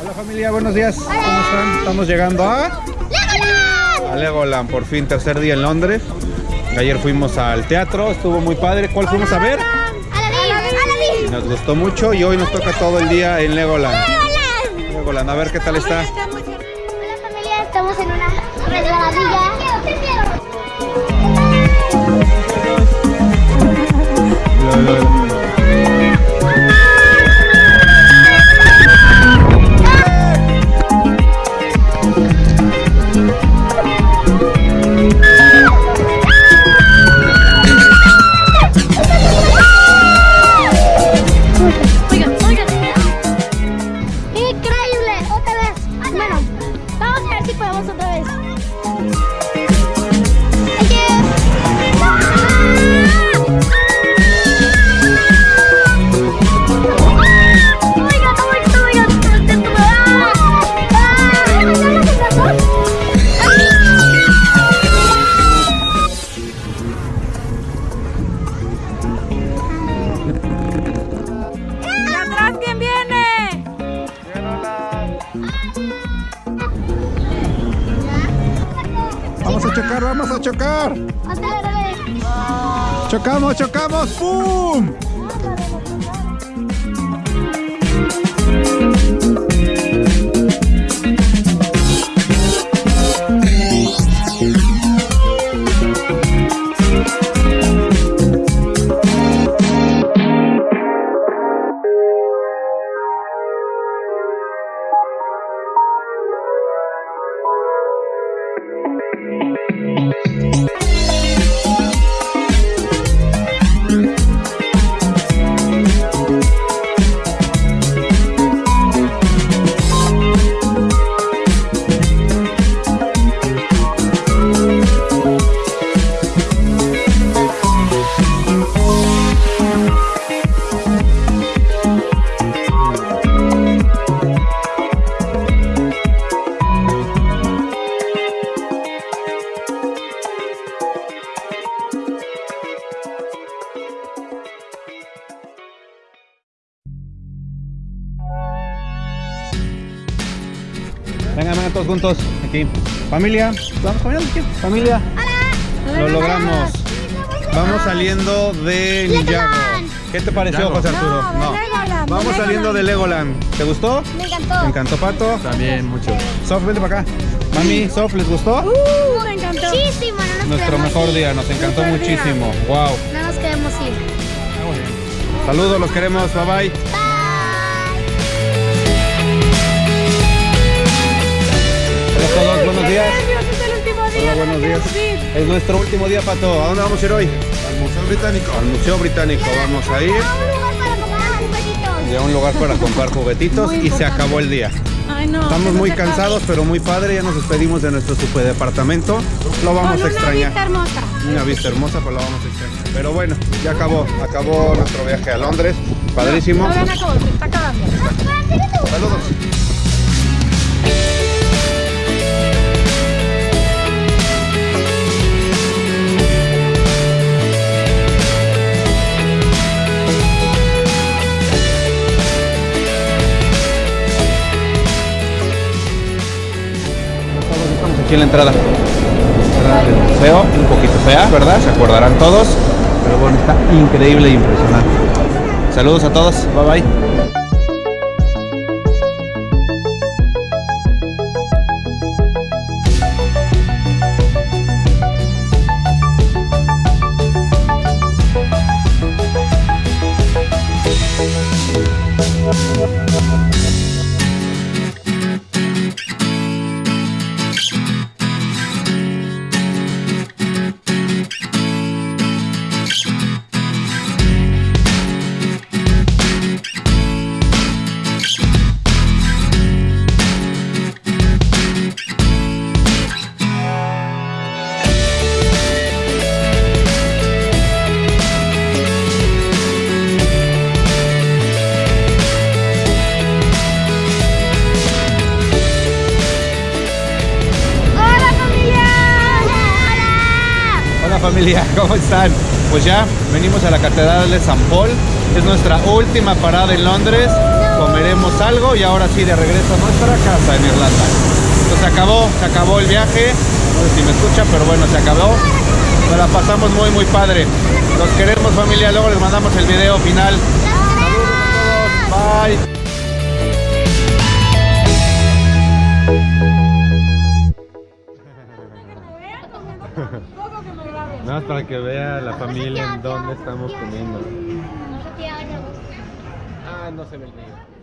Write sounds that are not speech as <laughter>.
Hola familia, buenos días. ¿Cómo están? Estamos llegando a... ¡Legoland! A Legoland, por fin tercer día en Londres. Ayer fuimos al teatro, estuvo muy padre. ¿Cuál fuimos a ver? ¡Aladín! Nos gustó mucho y hoy nos toca todo el día en Legoland. ¡Legoland! Legoland, a ver qué tal está. Hola familia, estamos en una chocar, vamos a chocar. Otra vez. Chocamos, chocamos. ¡Pum! Todos juntos. Aquí. Familia, vamos caminando aquí. Familia. Lo logramos. Vamos saliendo de Ninjago. Legoland. ¿Qué te pareció, José Arturo? No, Vamos saliendo de Legoland. ¿Te gustó? Me encantó. ¿Te encantó, Pato? También mucho. Sof, vente para acá. Mami, Sof, ¿les gustó? Uh, me encantó. Muchísimo, no nos Nuestro mejor ir. día, nos encantó día. muchísimo. Wow. No nos queremos ir. Saludos, los queremos. Bye bye. Bye. Hola a todos, buenos días. Nervios, es el último día. Hola, no buenos días. Es nuestro último día, Pato. ¿A dónde vamos a ir hoy? Al Museo Británico. Al Museo Británico. Vamos a ir A un lugar para comprar juguetitos. a un lugar para comprar juguetitos y se acabó el día. Ay, no. Estamos muy no cansados, pero muy padre. Ya nos despedimos de nuestro super departamento. Lo vamos Con a una extrañar. vista hermosa. Una vista hermosa, pero lo vamos a extrañar. Pero bueno, ya acabó. Acabó nuestro viaje a Londres. Padrísimo. Todavía no acabó, se está acabando. Saludos. Aquí en la entrada. Del museo, un poquito fea, ¿verdad? Se acordarán todos. Pero bueno, está increíble e impresionante. Saludos a todos. Bye bye. Familia, <laughs> ¿cómo están? Pues ya venimos a la Catedral de San Paul, es nuestra última parada en Londres, comeremos algo y ahora sí de regreso a nuestra casa en Irlanda. Entonces se acabó, se acabó el viaje. No sé si me escucha, pero bueno, se acabó. Nos la pasamos muy, muy padre. Los queremos familia, luego les mandamos el video final. Bye. Nada más para que vea la familia en dónde estamos comiendo. Ah, no se ve el video.